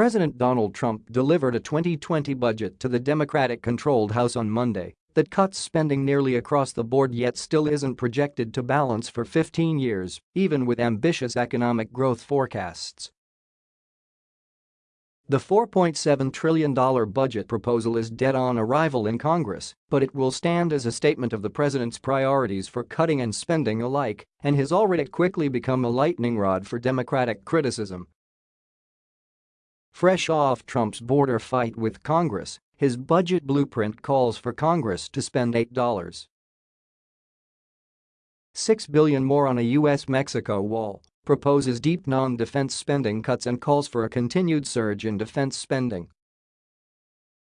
President Donald Trump delivered a 2020 budget to the Democratic-controlled House on Monday that cuts spending nearly across the board yet still isn't projected to balance for 15 years, even with ambitious economic growth forecasts. The $4.7 trillion budget proposal is dead on arrival in Congress, but it will stand as a statement of the president's priorities for cutting and spending alike and has already quickly become a lightning rod for Democratic criticism. Fresh off Trump's border fight with Congress, his budget blueprint calls for Congress to spend $8. 6 billion more on a U.S.-Mexico wall proposes deep non-defense spending cuts and calls for a continued surge in defense spending.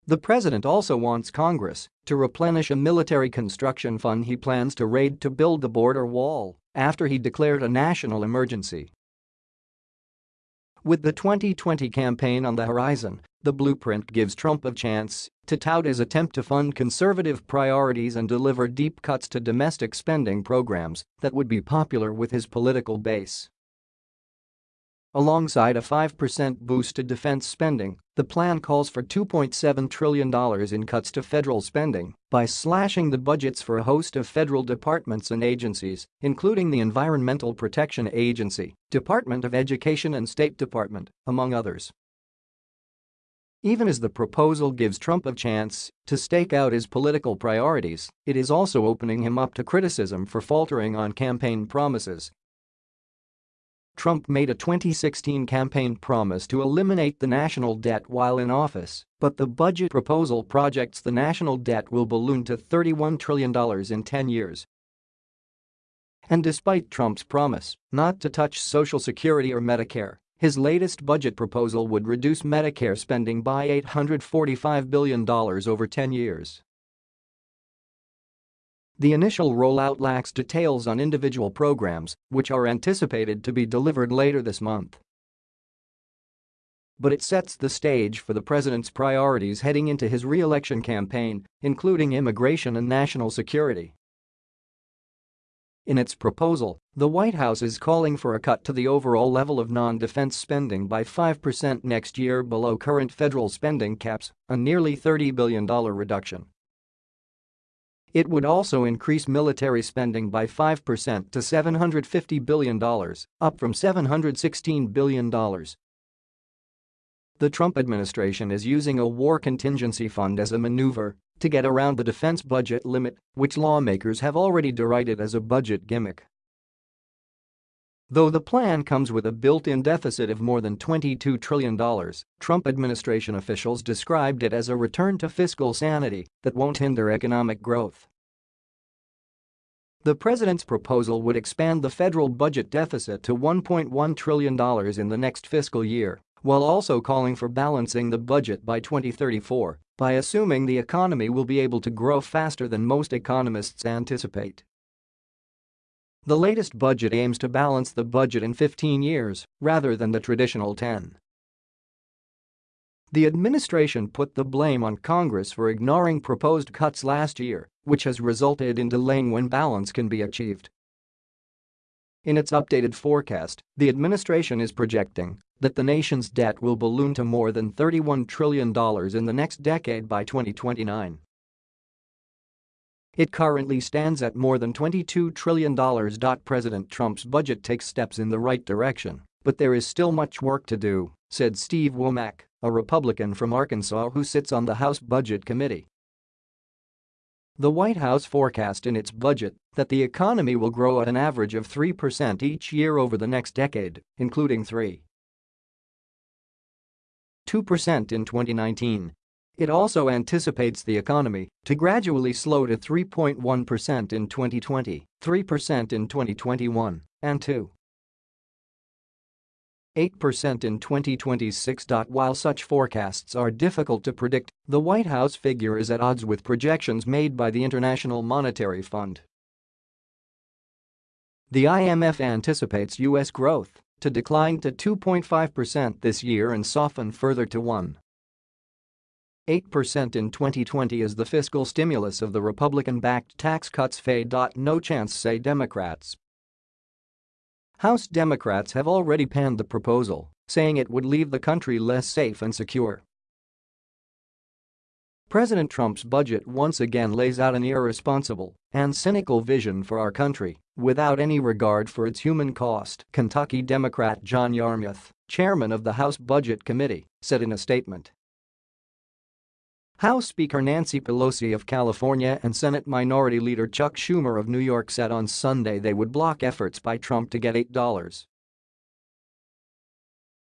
The president also wants Congress to replenish a military construction fund he plans to raid to build the border wall after he declared a national emergency. With the 2020 campaign on the horizon, the blueprint gives Trump a chance to tout his attempt to fund conservative priorities and deliver deep cuts to domestic spending programs that would be popular with his political base. Alongside a 5% boost to defense spending, the plan calls for $2.7 trillion in cuts to federal spending by slashing the budgets for a host of federal departments and agencies, including the Environmental Protection Agency, Department of Education and State Department, among others. Even as the proposal gives Trump a chance to stake out his political priorities, it is also opening him up to criticism for faltering on campaign promises Trump made a 2016 campaign promise to eliminate the national debt while in office, but the budget proposal projects the national debt will balloon to $31 trillion in 10 years. And despite Trump's promise not to touch Social Security or Medicare, his latest budget proposal would reduce Medicare spending by $845 billion over 10 years. The initial rollout lacks details on individual programs, which are anticipated to be delivered later this month. But it sets the stage for the president's priorities heading into his re-election campaign, including immigration and national security. In its proposal, the White House is calling for a cut to the overall level of non-defense spending by 5% next year below current federal spending caps, a nearly $30 billion reduction. It would also increase military spending by 5% to $750 billion, up from $716 billion. The Trump administration is using a war contingency fund as a maneuver to get around the defense budget limit, which lawmakers have already derided as a budget gimmick. Though the plan comes with a built-in deficit of more than $22 trillion, Trump administration officials described it as a return to fiscal sanity that won't hinder economic growth. The president's proposal would expand the federal budget deficit to $1.1 trillion in the next fiscal year, while also calling for balancing the budget by 2034 by assuming the economy will be able to grow faster than most economists anticipate. The latest budget aims to balance the budget in 15 years rather than the traditional 10. The administration put the blame on Congress for ignoring proposed cuts last year, which has resulted in delaying when balance can be achieved. In its updated forecast, the administration is projecting that the nation's debt will balloon to more than $31 trillion in the next decade by 2029. It currently stands at more than $22 trillion. President Trump's budget takes steps in the right direction, but there is still much work to do, said Steve Womack, a Republican from Arkansas who sits on the House Budget Committee. The White House forecast in its budget that the economy will grow at an average of 3% each year over the next decade, including 3. 2% in 2019 it also anticipates the economy to gradually slow to 3.1% in 2020, 3% in 2021, and 2. 8% in 2026. While such forecasts are difficult to predict, the White House figure is at odds with projections made by the International Monetary Fund. The IMF anticipates U.S. growth to decline to 2.5% this year and soften further to 1. 8% in 2020 as the fiscal stimulus of the Republican-backed tax cuts fade. No chance say Democrats. House Democrats have already panned the proposal, saying it would leave the country less safe and secure. President Trump's budget once again lays out an irresponsible and cynical vision for our country without any regard for its human cost, Kentucky Democrat John Yarmuth, chairman of the House Budget Committee, said in a statement. House Speaker Nancy Pelosi of California and Senate Minority Leader Chuck Schumer of New York said on Sunday they would block efforts by Trump to get $8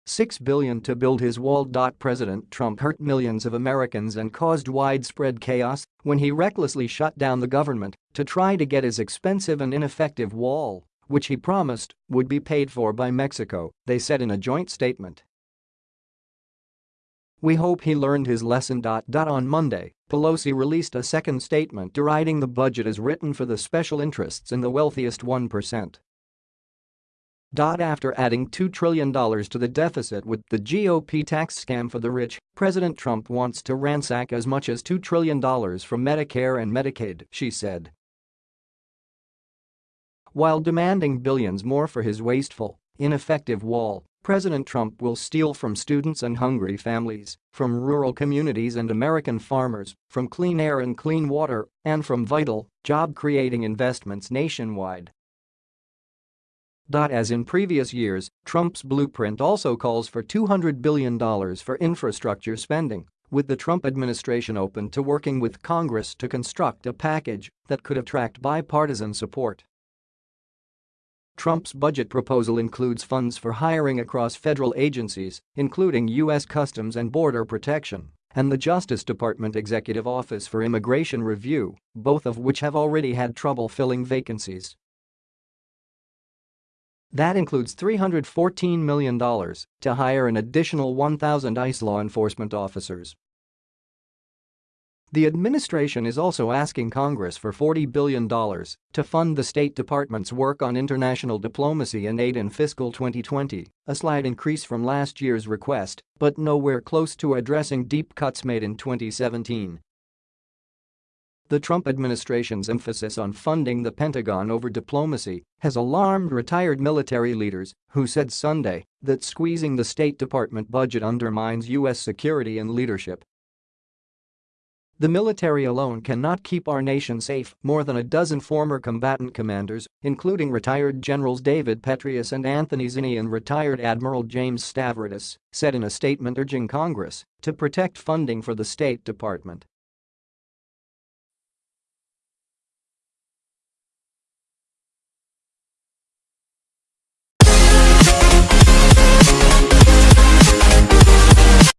6 billion to build his wall. President Trump hurt millions of Americans and caused widespread chaos when he recklessly shut down the government to try to get his expensive and ineffective wall, which he promised would be paid for by Mexico, they said in a joint statement. We hope he learned his lesson. On Monday, Pelosi released a second statement deriding the budget as written for the special interests in the wealthiest 1%. After adding $2 trillion to the deficit with the GOP tax scam for the rich, President Trump wants to ransack as much as $2 trillion from Medicare and Medicaid, she said. While demanding billions more for his wasteful, ineffective wall, President Trump will steal from students and hungry families, from rural communities and American farmers, from clean air and clean water, and from vital, job-creating investments nationwide. As in previous years, Trump's blueprint also calls for $200 billion for infrastructure spending, with the Trump administration open to working with Congress to construct a package that could attract bipartisan support. Trump's budget proposal includes funds for hiring across federal agencies, including U.S. Customs and Border Protection and the Justice Department Executive Office for Immigration Review, both of which have already had trouble filling vacancies. That includes $314 million to hire an additional 1,000 ICE law enforcement officers. The administration is also asking Congress for $40 billion to fund the State Department's work on international diplomacy and aid in fiscal 2020, a slight increase from last year's request, but nowhere close to addressing deep cuts made in 2017. The Trump administration's emphasis on funding the Pentagon over diplomacy has alarmed retired military leaders who said Sunday that squeezing the State Department budget undermines U.S. security and leadership. The military alone cannot keep our nation safe, more than a dozen former combatant commanders, including retired Generals David Petraeus and Anthony Zinni and retired Admiral James Stavridis, said in a statement urging Congress to protect funding for the State Department.